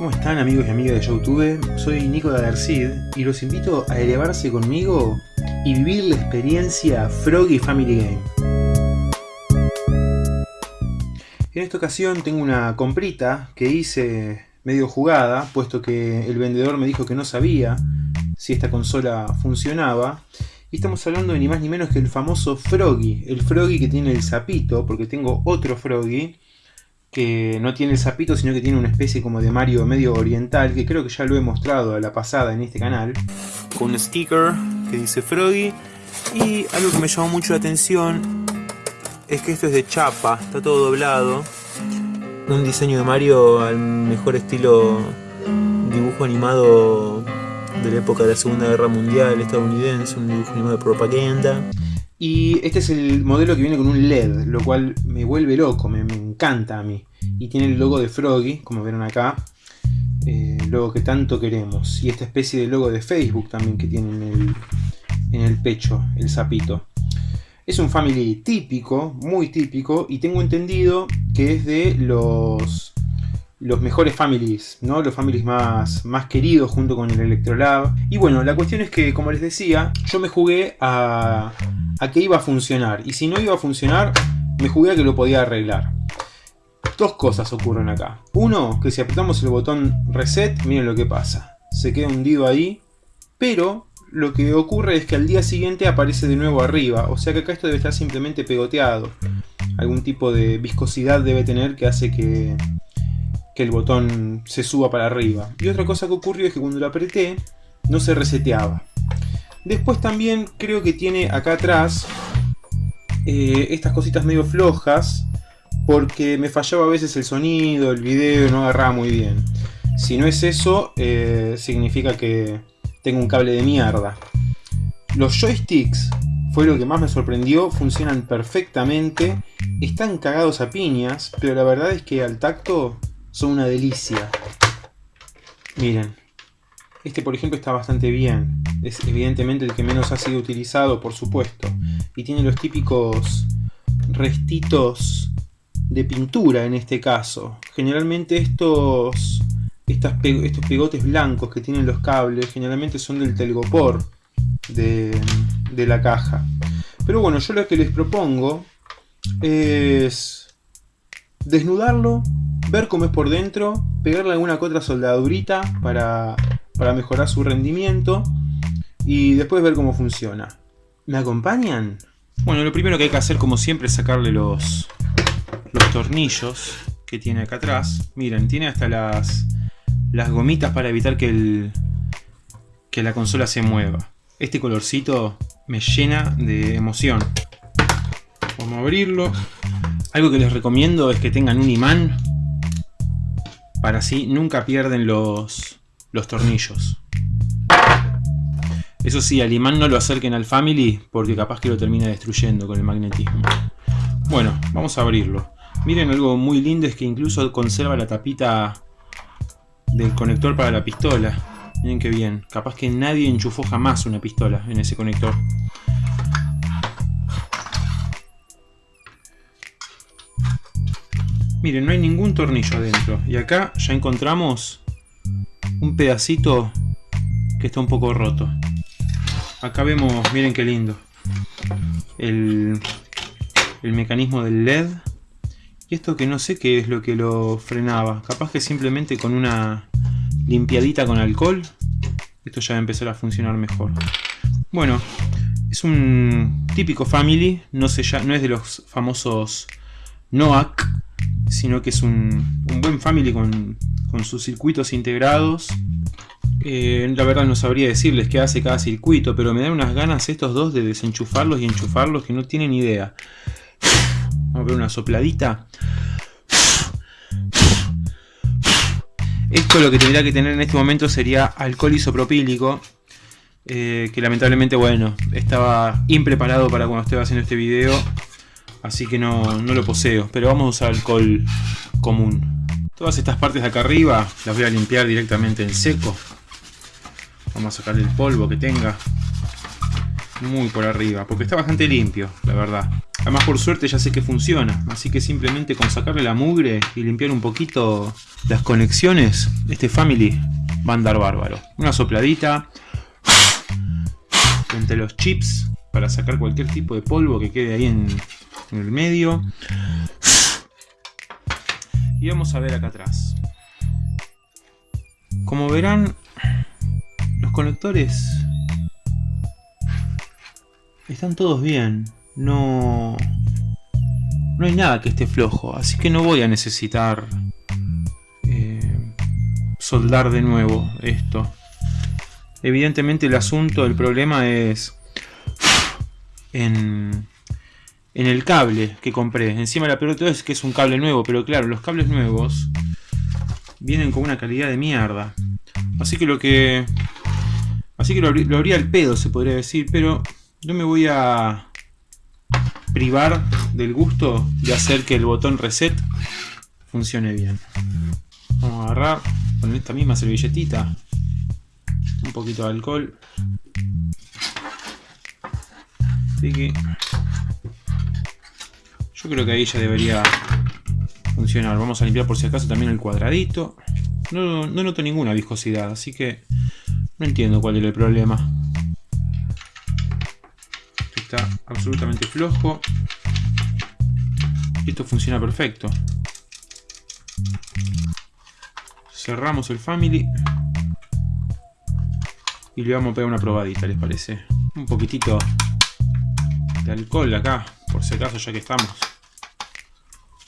¿Cómo están amigos y amigas de Youtube? Soy Nico de Adercid y los invito a elevarse conmigo y vivir la experiencia Froggy Family Game. En esta ocasión tengo una comprita que hice medio jugada, puesto que el vendedor me dijo que no sabía si esta consola funcionaba. Y estamos hablando de ni más ni menos que el famoso Froggy, el Froggy que tiene el sapito, porque tengo otro Froggy que no tiene el sapito, sino que tiene una especie como de Mario medio oriental, que creo que ya lo he mostrado a la pasada en este canal. Con un sticker que dice Froggy. Y algo que me llamó mucho la atención es que esto es de chapa, está todo doblado. Un diseño de Mario al mejor estilo dibujo animado de la época de la Segunda Guerra Mundial estadounidense, un dibujo animado de propaganda. Y este es el modelo que viene con un LED, lo cual me vuelve loco, me, encanta a mí. Y tiene el logo de Froggy, como vieron acá, eh, logo que tanto queremos. Y esta especie de logo de Facebook también que tiene en el, en el pecho, el sapito. Es un family típico, muy típico, y tengo entendido que es de los los mejores families, ¿no? Los families más, más queridos junto con el Electrolab. Y bueno, la cuestión es que, como les decía, yo me jugué a, a que iba a funcionar. Y si no iba a funcionar, me jugué a que lo podía arreglar. Dos cosas ocurren acá. Uno, que si apretamos el botón reset, miren lo que pasa. Se queda hundido ahí, pero lo que ocurre es que al día siguiente aparece de nuevo arriba. O sea que acá esto debe estar simplemente pegoteado. Algún tipo de viscosidad debe tener que hace que, que el botón se suba para arriba. Y otra cosa que ocurrió es que cuando lo apreté, no se reseteaba. Después también creo que tiene acá atrás eh, estas cositas medio flojas porque me fallaba a veces el sonido, el video, no agarraba muy bien. Si no es eso, eh, significa que tengo un cable de mierda. Los joysticks fue lo que más me sorprendió, funcionan perfectamente, están cagados a piñas, pero la verdad es que al tacto son una delicia. Miren, este por ejemplo está bastante bien. Es evidentemente el que menos ha sido utilizado, por supuesto. Y tiene los típicos restitos de pintura en este caso. Generalmente estos, estos pegotes blancos que tienen los cables, generalmente son del telgopor de, de la caja. Pero bueno, yo lo que les propongo es desnudarlo, ver cómo es por dentro, pegarle alguna que otra soldadurita para para mejorar su rendimiento y después ver cómo funciona. ¿Me acompañan? Bueno, lo primero que hay que hacer como siempre es sacarle los, los tornillos que tiene acá atrás. Miren, tiene hasta las, las gomitas para evitar que, el, que la consola se mueva. Este colorcito me llena de emoción. Vamos a abrirlo. Algo que les recomiendo es que tengan un imán para así nunca pierden los, los tornillos. Eso sí, al imán no lo acerquen al Family porque capaz que lo termina destruyendo con el magnetismo. Bueno, vamos a abrirlo. Miren algo muy lindo es que incluso conserva la tapita del conector para la pistola. Miren qué bien. Capaz que nadie enchufó jamás una pistola en ese conector. Miren, no hay ningún tornillo adentro. Y acá ya encontramos un pedacito que está un poco roto. Acá vemos, miren qué lindo, el, el mecanismo del LED. Y esto que no sé qué es lo que lo frenaba. Capaz que simplemente con una limpiadita con alcohol, esto ya va a empezar a funcionar mejor. Bueno, es un típico Family, no, ya, no es de los famosos NOAC, sino que es un, un buen Family con con sus circuitos integrados. Eh, la verdad no sabría decirles qué hace cada circuito, pero me dan unas ganas estos dos de desenchufarlos y enchufarlos que no tienen idea. Vamos a ver una sopladita. Esto lo que tendría que tener en este momento sería alcohol isopropílico. Eh, que lamentablemente, bueno, estaba impreparado para cuando estaba haciendo este video. Así que no, no lo poseo. Pero vamos a usar alcohol común. Todas estas partes de acá arriba las voy a limpiar directamente en seco. Vamos a sacar el polvo que tenga. Muy por arriba, porque está bastante limpio, la verdad. Además por suerte ya sé que funciona, así que simplemente con sacarle la mugre y limpiar un poquito las conexiones, este Family va a andar bárbaro. Una sopladita entre los chips para sacar cualquier tipo de polvo que quede ahí en, en el medio. Y vamos a ver acá atrás. Como verán, los conectores están todos bien. No, no hay nada que esté flojo, así que no voy a necesitar eh, soldar de nuevo esto. Evidentemente el asunto, el problema es en, en el cable que compré. Encima la pelota es que es un cable nuevo, pero claro, los cables nuevos vienen con una calidad de mierda. Así que lo que... Así que lo, lo habría el pedo, se podría decir, pero no me voy a privar del gusto de hacer que el botón reset funcione bien. Vamos a agarrar con esta misma servilletita un poquito de alcohol. Así que yo creo que ahí ya debería funcionar. Vamos a limpiar por si acaso también el cuadradito. No, no noto ninguna viscosidad, así que no entiendo cuál es el problema. Está absolutamente flojo. Y esto funciona perfecto. Cerramos el Family. Y le vamos a pegar una probadita, ¿les parece? Un poquitito de alcohol acá, por si acaso ya que estamos.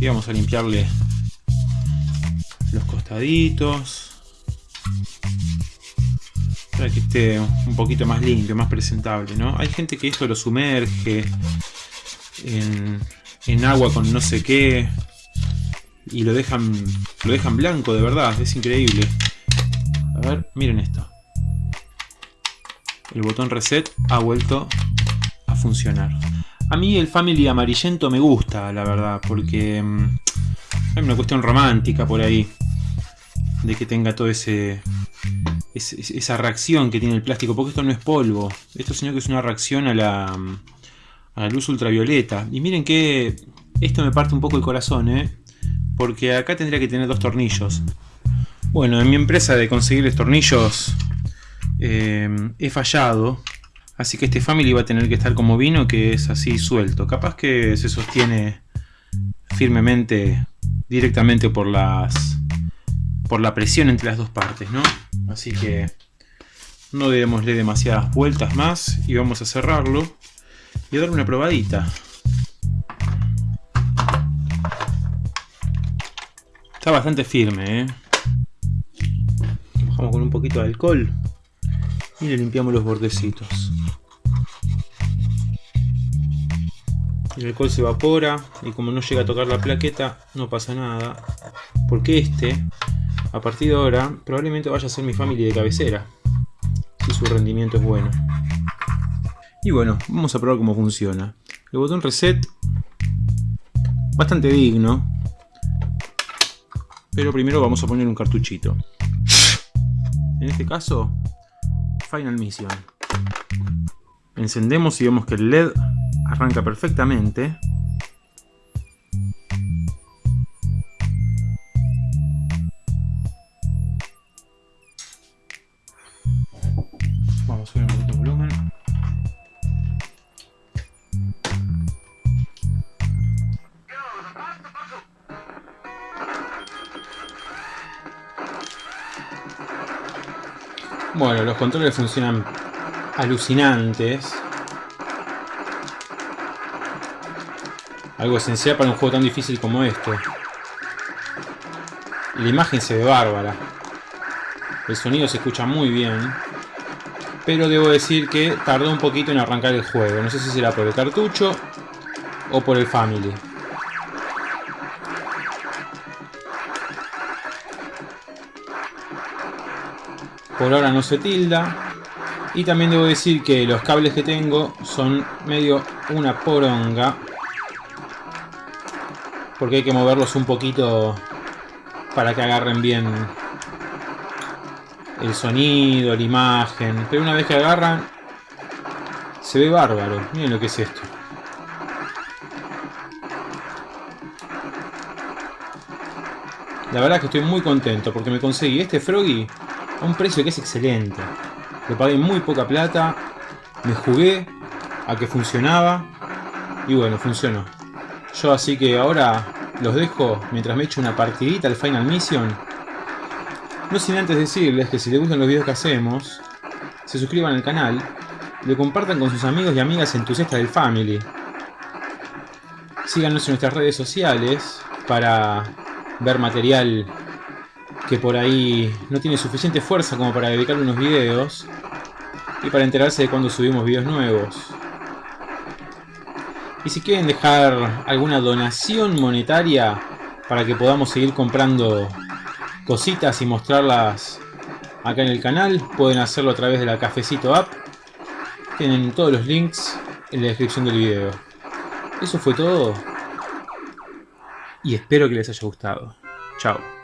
Y vamos a limpiarle los costaditos. Para que esté un poquito más limpio, más presentable, ¿no? Hay gente que esto lo sumerge en, agua con no sé qué y lo dejan lo dejan blanco de verdad, es increíble. A ver, miren esto. El botón reset ha vuelto a funcionar. A mí el Family amarillento me gusta, la verdad, porque mm, hay una cuestión romántica por ahí. De que tenga todo ese, esa reacción que tiene el plástico, porque esto no es polvo. Esto sino que es una reacción a la, mm, a la luz ultravioleta. Y miren que esto me parte un poco el corazón, ¿eh? Porque acá tendría que tener dos tornillos. Bueno, en mi empresa de conseguir tornillos eh, he fallado. Así que este Family va a tener que estar como vino, que es así suelto. Capaz que se sostiene firmemente directamente por por la presión entre las dos partes, ¿no? Así que no démosle demasiadas vueltas más y vamos a cerrarlo y a darle una probadita. Está bastante firme, ¿eh? Bajamos con un poquito de alcohol y le limpiamos los bordecitos. El alcohol se evapora y como no llega a tocar la plaqueta no pasa nada porque este a partir de ahora probablemente vaya a ser mi familia de cabecera si su rendimiento es bueno. Y bueno, vamos a probar cómo funciona. El botón reset bastante digno pero primero vamos a poner un cartuchito. En este caso Final Mission. Encendemos y vemos que el LED arranca perfectamente. Vamos a subir un poquito el volumen. Bueno, los controles funcionan alucinantes. Algo esencial para un juego tan difícil como este. La imagen se ve bárbara. El sonido se escucha muy bien. Pero debo decir que tardó un poquito en arrancar el juego. No sé si será por el cartucho o por el Family. Por ahora no se tilda. Y también debo decir que los cables que tengo son medio una poronga porque hay que moverlos un poquito para que agarren bien el sonido, la imagen. Pero una vez que agarran, se ve bárbaro. Miren lo que es esto. La verdad es que estoy muy contento porque me conseguí este Froggy a un precio que es excelente. Lo pagué muy poca plata, me jugué a que funcionaba y bueno, funcionó. Yo así que ahora los dejo mientras me echo una partidita al Final Mission. No sin antes decirles que si les gustan los videos que hacemos, se suscriban al canal, lo compartan con sus amigos y amigas entusiastas del Family. Síganos en nuestras redes sociales para ver material que por ahí no tiene suficiente fuerza como para dedicarle unos videos y para enterarse de cuando subimos videos nuevos. Y si quieren dejar alguna donación monetaria para que podamos seguir comprando cositas y mostrarlas acá en el canal, pueden hacerlo a través de la Cafecito App. Tienen todos los links en la descripción del video. Eso fue todo. Y espero que les haya gustado. Chao.